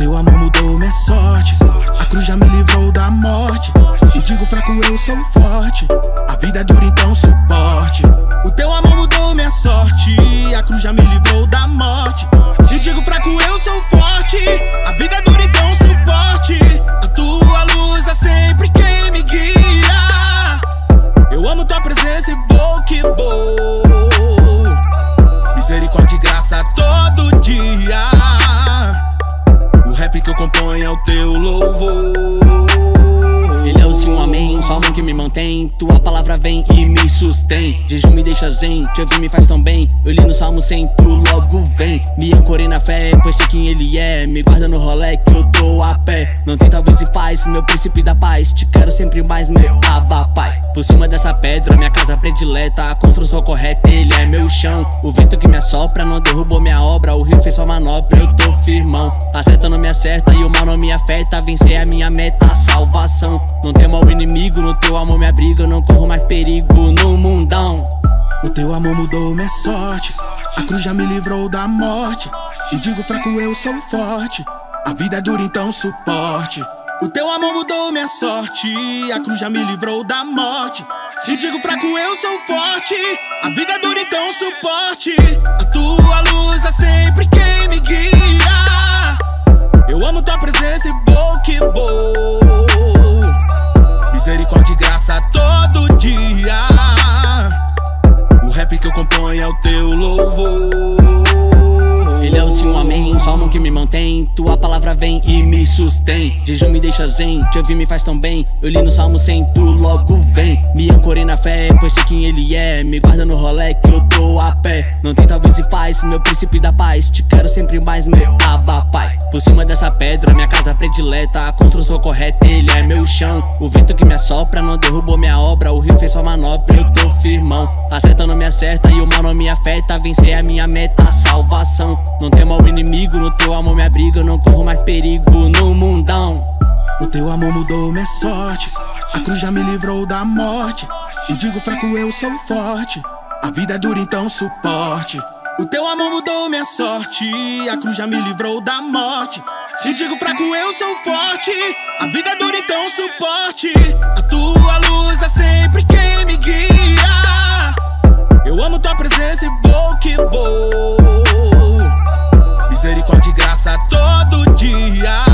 Teu amor mudou minha sorte. A cruz já me livrou da morte. E digo fraco, eu sou forte. A vida é dura, então suporte. O teu amor mudou minha sorte. A cruz já me livrou da morte. E digo fraco, eu sou forte. A vida é dura, então suporte. A tua luz é sempre quem me guia. Eu amo tua presença e vou que vou. Que me mantém. Tua palavra vem e me sustém. Jejum me deixa zen, te ouvir me faz tão bem. Eu li no Salmo 100, tu logo vem. Me ancorei na fé, pois sei quem ele é. Me guarda no rolê que eu tô a pé Não tem talvez se faz, meu príncipe da paz. Te quero sempre mais, meu aba pai. Por cima dessa pedra, minha casa predileta. A construção correta, ele é meu chão. O vento que me assopra não derrubou minha obra. O rio fez sua manobra, eu tô firmão. Acerta não me acerta e o mal não me afeta. Vencer é a minha meta, a salvação. Não temo ao inimigo, no teu amor me abriga. Eu não corro mais perigo no mundão. O teu amor mudou minha sorte. A cruz já me livrou da morte. E digo fraco, eu sou forte A vida é dura, então suporte. O teu amor mudou minha sorte. A cruz já me livrou da morte. E digo fraco, eu sou forte. A vida é dura, então suporte. A tua luz é sempre quem me guia. Eu amo tua presença e vou que vou. Misericórdia e graça todo dia. O rap que eu componho é o teu louvor. Ele é o sim, amém, a mão que me mantém Tua palavra vem e me sustém. Jejum me deixa zen, te ouvir me faz tão bem. Eu li no Salmo 100, tu logo vem. Me ancorei na fé, pois sei quem ele é. Me guarda no rolê que eu tô a pé. Não tem talvez se faz, meu príncipe da paz. Te quero sempre mais, meu aba pedra, minha casa predileta. A construção correta, ele é meu chão. O vento que me assopra não derrubou minha obra. O rio fez sua manobra, eu tô firmão. Acerta não me acerta e o mal não me afeta. Vencer a minha meta, a salvação. Não temo ao inimigo, no teu amor me abriga. Eu não corro mais perigo no mundão. O teu amor mudou minha sorte. A cruz já me livrou da morte. E digo fraco, eu sou forte. A vida é dura, então suporte. O teu amor mudou minha sorte. A cruz já me livrou da morte e digo fraco, eu sou forte. A vida é dura, então suporte. A tua luz é sempre quem me guia. Eu amo tua presença e vou que vou. Misericórdia e graça todo dia.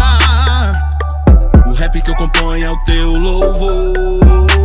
O rap que eu componho é o teu louvor.